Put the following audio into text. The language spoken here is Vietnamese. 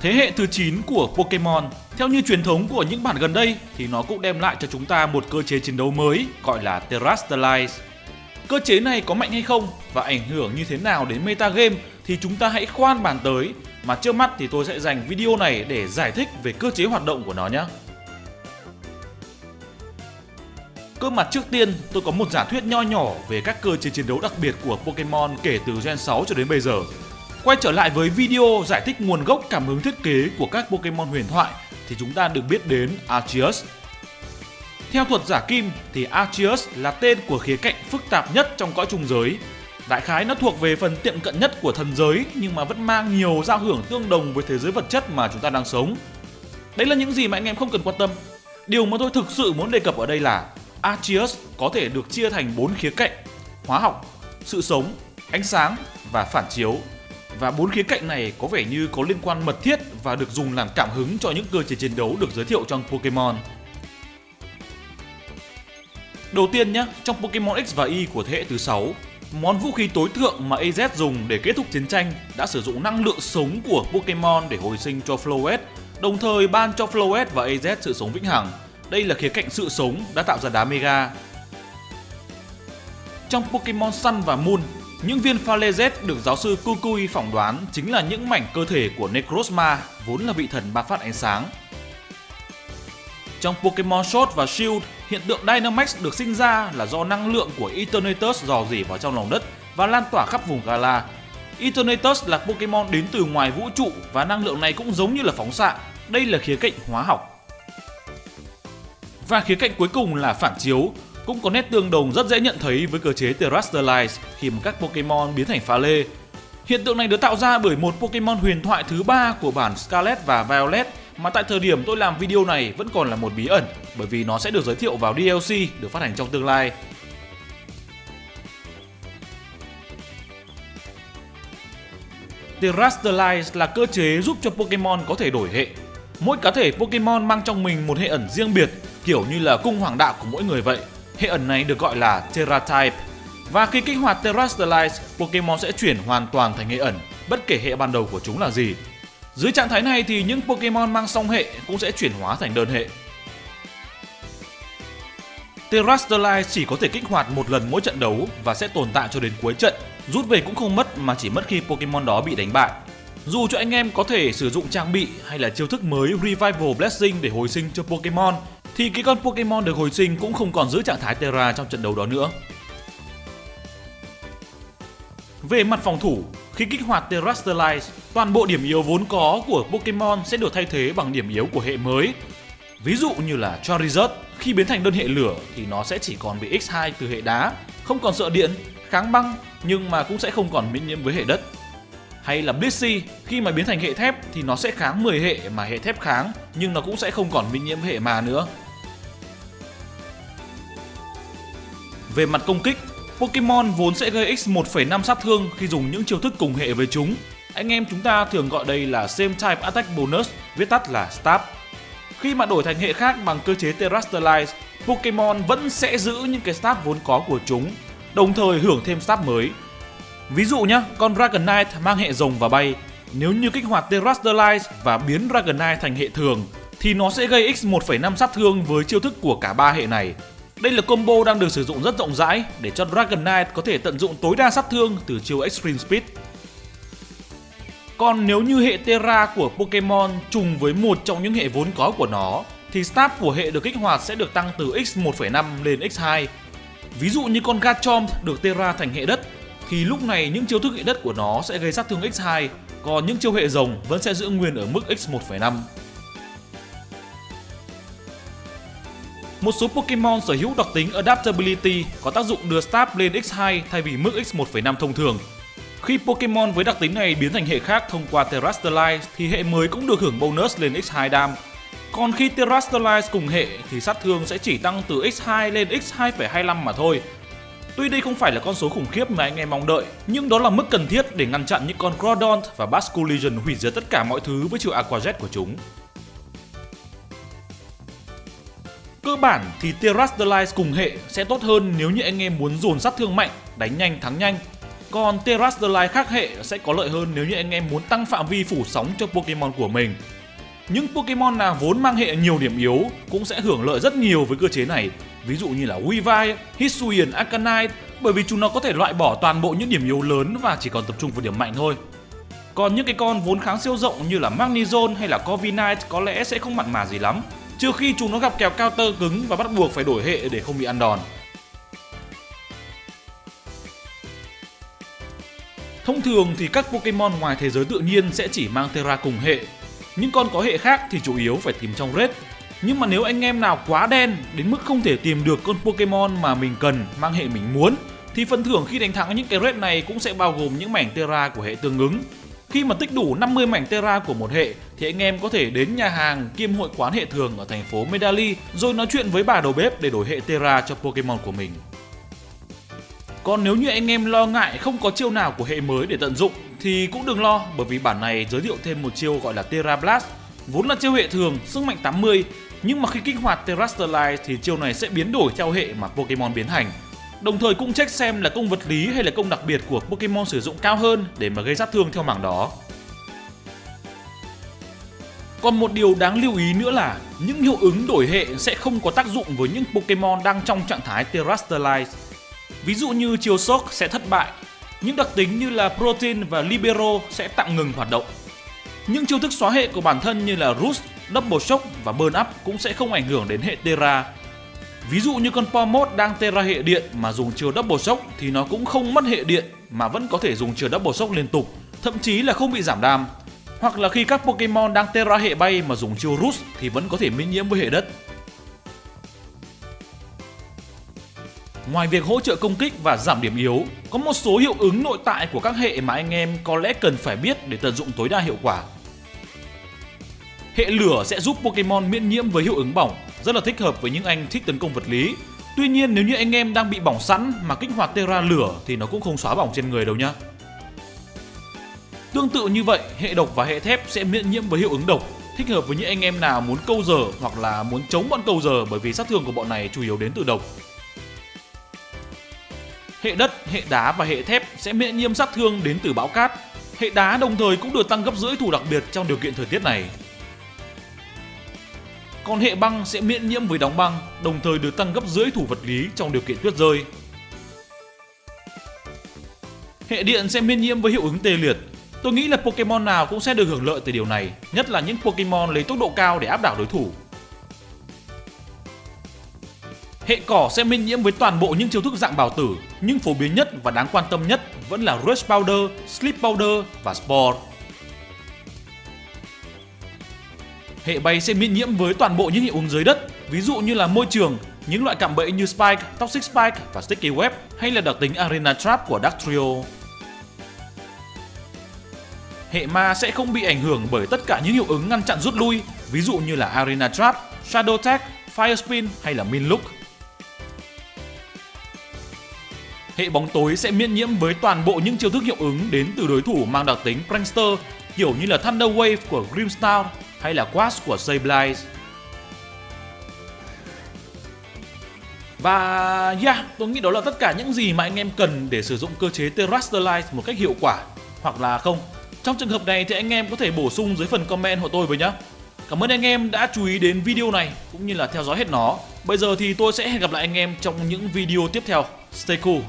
Thế hệ thứ 9 của Pokemon, theo như truyền thống của những bản gần đây thì nó cũng đem lại cho chúng ta một cơ chế chiến đấu mới gọi là Terrastalize. Cơ chế này có mạnh hay không và ảnh hưởng như thế nào đến meta game thì chúng ta hãy khoan bàn tới mà trước mắt thì tôi sẽ dành video này để giải thích về cơ chế hoạt động của nó nhé. Cơ mặt trước tiên, tôi có một giả thuyết nho nhỏ về các cơ chế chiến đấu đặc biệt của Pokemon kể từ Gen 6 cho đến bây giờ. Quay trở lại với video giải thích nguồn gốc cảm hứng thiết kế của các Pokemon huyền thoại thì chúng ta được biết đến Arceus. Theo thuật giả kim thì Arceus là tên của khía cạnh phức tạp nhất trong cõi trùng giới. Đại khái nó thuộc về phần tiệm cận nhất của thần giới nhưng mà vẫn mang nhiều giao hưởng tương đồng với thế giới vật chất mà chúng ta đang sống. Đấy là những gì mà anh em không cần quan tâm. Điều mà tôi thực sự muốn đề cập ở đây là Arceus có thể được chia thành 4 khía cạnh: hóa học, sự sống, ánh sáng và phản chiếu. Và bốn khía cạnh này có vẻ như có liên quan mật thiết và được dùng làm cảm hứng cho những cơ chế chiến đấu được giới thiệu trong Pokemon. Đầu tiên nhé, trong Pokemon X và Y của thế hệ thứ 6, món vũ khí tối thượng mà AZ dùng để kết thúc chiến tranh đã sử dụng năng lượng sống của Pokemon để hồi sinh cho Floette, đồng thời ban cho Floette và AZ sự sống vĩnh hằng. Đây là khía cạnh sự sống đã tạo ra đá Mega. Trong Pokemon Sun và Moon, những viên pha Z được giáo sư Kukui phỏng đoán chính là những mảnh cơ thể của Necrozma, vốn là vị thần ba phát ánh sáng. Trong Pokemon Sword và Shield, hiện tượng Dynamax được sinh ra là do năng lượng của Eternatus dò dỉ vào trong lòng đất và lan tỏa khắp vùng Gala. Eternatus là Pokemon đến từ ngoài vũ trụ và năng lượng này cũng giống như là phóng xạ. Đây là khía cạnh hóa học. Và khía cạnh cuối cùng là phản chiếu, cũng có nét tương đồng rất dễ nhận thấy với cơ chế Terastallize khi mà các Pokemon biến thành pha lê. Hiện tượng này được tạo ra bởi một Pokemon huyền thoại thứ ba của bản Scarlet và Violet mà tại thời điểm tôi làm video này vẫn còn là một bí ẩn bởi vì nó sẽ được giới thiệu vào DLC được phát hành trong tương lai. Terastallize là cơ chế giúp cho Pokemon có thể đổi hệ. Mỗi cá thể Pokemon mang trong mình một hệ ẩn riêng biệt, kiểu như là cung hoàng đạo của mỗi người vậy. Hệ ẩn này được gọi là Terra Type. Và khi kích hoạt Terastallize, Pokemon sẽ chuyển hoàn toàn thành hệ ẩn, bất kể hệ ban đầu của chúng là gì. Dưới trạng thái này thì những Pokemon mang song hệ cũng sẽ chuyển hóa thành đơn hệ. Terastallize chỉ có thể kích hoạt một lần mỗi trận đấu và sẽ tồn tại cho đến cuối trận, rút về cũng không mất mà chỉ mất khi Pokemon đó bị đánh bại. Dù cho anh em có thể sử dụng trang bị hay là chiêu thức mới Revival Blessing để hồi sinh cho Pokemon thì cái con Pokemon được hồi sinh cũng không còn giữ trạng thái Terra trong trận đấu đó nữa. Về mặt phòng thủ, khi kích hoạt Terastallize, toàn bộ điểm yếu vốn có của Pokemon sẽ được thay thế bằng điểm yếu của hệ mới. Ví dụ như là Charizard, khi biến thành đơn hệ lửa thì nó sẽ chỉ còn bị X2 từ hệ đá, không còn sợ điện, kháng băng nhưng mà cũng sẽ không còn miễn nhiễm với hệ đất. Hay là Blissey, khi mà biến thành hệ thép thì nó sẽ kháng 10 hệ mà hệ thép kháng nhưng nó cũng sẽ không còn miễn nhiễm hệ mà nữa. Về mặt công kích, Pokemon vốn sẽ gây x 1,5 sát thương khi dùng những chiêu thức cùng hệ với chúng. Anh em chúng ta thường gọi đây là Same Type Attack Bonus, viết tắt là STAB. Khi mà đổi thành hệ khác bằng cơ chế Terastallize, Pokemon vẫn sẽ giữ những cái stat vốn có của chúng, đồng thời hưởng thêm stat mới. Ví dụ nhé, con Dragonite mang hệ rồng và bay, nếu như kích hoạt Terastallize và biến Dragonite thành hệ thường, thì nó sẽ gây x 1,5 sát thương với chiêu thức của cả ba hệ này, đây là combo đang được sử dụng rất rộng rãi để cho Dragonite có thể tận dụng tối đa sát thương từ chiêu Extreme Speed. Còn nếu như hệ Terra của Pokemon trùng với một trong những hệ vốn có của nó, thì staff của hệ được kích hoạt sẽ được tăng từ x1,5 lên x2. Ví dụ như con Garchomp được Terra thành hệ đất, thì lúc này những chiêu thức hệ đất của nó sẽ gây sát thương x2, còn những chiêu hệ rồng vẫn sẽ giữ nguyên ở mức x1,5. Một số Pokemon sở hữu đặc tính Adaptability có tác dụng đưa staff lên x2 thay vì mức x1,5 thông thường. Khi Pokemon với đặc tính này biến thành hệ khác thông qua Terastallize thì hệ mới cũng được hưởng bonus lên x2 dam. Còn khi Terastallize cùng hệ thì sát thương sẽ chỉ tăng từ x2 lên x2,25 mà thôi. Tuy đây không phải là con số khủng khiếp mà anh em mong đợi, nhưng đó là mức cần thiết để ngăn chặn những con Groudon và Basculision hủy diệt tất cả mọi thứ với chiều Aqua Jet của chúng. Cơ bản thì Terastallize cùng hệ sẽ tốt hơn nếu như anh em muốn dồn sát thương mạnh, đánh nhanh thắng nhanh. Còn Terrestrialite khác hệ sẽ có lợi hơn nếu như anh em muốn tăng phạm vi phủ sóng cho Pokemon của mình. Những Pokemon nào vốn mang hệ nhiều điểm yếu cũng sẽ hưởng lợi rất nhiều với cơ chế này, ví dụ như là Weavile, Hisuian Arcanine, bởi vì chúng nó có thể loại bỏ toàn bộ những điểm yếu lớn và chỉ còn tập trung vào điểm mạnh thôi. Còn những cái con vốn kháng siêu rộng như là Magnezone hay là Corviknight có lẽ sẽ không mặn mà gì lắm, trừ khi chúng nó gặp kèo counter cứng và bắt buộc phải đổi hệ để không bị ăn đòn. Thông thường thì các Pokemon ngoài thế giới tự nhiên sẽ chỉ mang Terra cùng hệ. Những con có hệ khác thì chủ yếu phải tìm trong raid. Nhưng mà nếu anh em nào quá đen đến mức không thể tìm được con Pokemon mà mình cần, mang hệ mình muốn, thì phần thưởng khi đánh thắng những cái raid này cũng sẽ bao gồm những mảnh Terra của hệ tương ứng. Khi mà tích đủ 50 mảnh Terra của một hệ thì anh em có thể đến nhà hàng kiêm hội quán hệ thường ở thành phố Medali rồi nói chuyện với bà đầu bếp để đổi hệ Terra cho Pokemon của mình. Còn nếu như anh em lo ngại không có chiêu nào của hệ mới để tận dụng thì cũng đừng lo bởi vì bản này giới thiệu thêm một chiêu gọi là Terra Blast. Vốn là chiêu hệ thường, sức mạnh 80 nhưng mà khi kích hoạt Terrestrialite thì chiêu này sẽ biến đổi theo hệ mà Pokemon biến hành Đồng thời cũng check xem là công vật lý hay là công đặc biệt của Pokemon sử dụng cao hơn để mà gây sát thương theo mảng đó. Còn một điều đáng lưu ý nữa là những hiệu ứng đổi hệ sẽ không có tác dụng với những Pokemon đang trong trạng thái Terrestrialize. Ví dụ như chiều sốc sẽ thất bại, những đặc tính như là Protein và Libero sẽ tạm ngừng hoạt động. Những chiêu thức xóa hệ của bản thân như là Roost, Double Shock và Burn Up cũng sẽ không ảnh hưởng đến hệ Terra. Ví dụ như con Pomod đang Terra hệ điện mà dùng chiều Double Shock thì nó cũng không mất hệ điện mà vẫn có thể dùng chiều Double Shock liên tục, thậm chí là không bị giảm đam. Hoặc là khi các Pokemon đang Terra hệ bay mà dùng chiêu Roost thì vẫn có thể miễn nhiễm với hệ đất. Ngoài việc hỗ trợ công kích và giảm điểm yếu, có một số hiệu ứng nội tại của các hệ mà anh em có lẽ cần phải biết để tận dụng tối đa hiệu quả. Hệ lửa sẽ giúp Pokemon miễn nhiễm với hiệu ứng bỏng, rất là thích hợp với những anh thích tấn công vật lý. Tuy nhiên nếu như anh em đang bị bỏng sẵn mà kích hoạt Terra lửa thì nó cũng không xóa bỏng trên người đâu nhá. Tương tự như vậy, hệ độc và hệ thép sẽ miễn nhiễm với hiệu ứng độc, thích hợp với những anh em nào muốn câu giờ hoặc là muốn chống bọn câu giờ bởi vì sát thương của bọn này chủ yếu đến từ độc. Hệ đất, hệ đá và hệ thép sẽ miễn nhiễm sát thương đến từ bão cát. Hệ đá đồng thời cũng được tăng gấp rưỡi thủ đặc biệt trong điều kiện thời tiết này. Còn hệ băng sẽ miễn nhiễm với đóng băng, đồng thời được tăng gấp rưỡi thủ vật lý trong điều kiện tuyết rơi. Hệ điện sẽ miễn nhiễm với hiệu ứng tê liệt. Tôi nghĩ là Pokemon nào cũng sẽ được hưởng lợi từ điều này, nhất là những Pokemon lấy tốc độ cao để áp đảo đối thủ. Hệ cỏ sẽ miễn nhiễm với toàn bộ những chiêu thức dạng bảo tử, nhưng phổ biến nhất và đáng quan tâm nhất vẫn là Rush Powder, Sleep Powder và Spore. Hệ bay sẽ miễn nhiễm với toàn bộ những hiệu ứng dưới đất, ví dụ như là môi trường, những loại cạm bẫy như Spike, Toxic Spike và Sticky Web hay là đặc tính Arena Trap của Dark Trio. Hệ ma sẽ không bị ảnh hưởng bởi tất cả những hiệu ứng ngăn chặn rút lui, ví dụ như là Arena Trap, Shadow Tag, Fire Spin hay là Min Look. Hệ bóng tối sẽ miễn nhiễm với toàn bộ những chiêu thức hiệu ứng đến từ đối thủ mang đặc tính Prankster, kiểu như là Thunder Wave của Grimstar hay là Quash của Sableye. Và yeah, tôi nghĩ đó là tất cả những gì mà anh em cần để sử dụng cơ chế Terrestrialize một cách hiệu quả. Hoặc là không, trong trường hợp này thì anh em có thể bổ sung dưới phần comment của tôi với nhé. Cảm ơn anh em đã chú ý đến video này cũng như là theo dõi hết nó. Bây giờ thì tôi sẽ hẹn gặp lại anh em trong những video tiếp theo. Stay cool!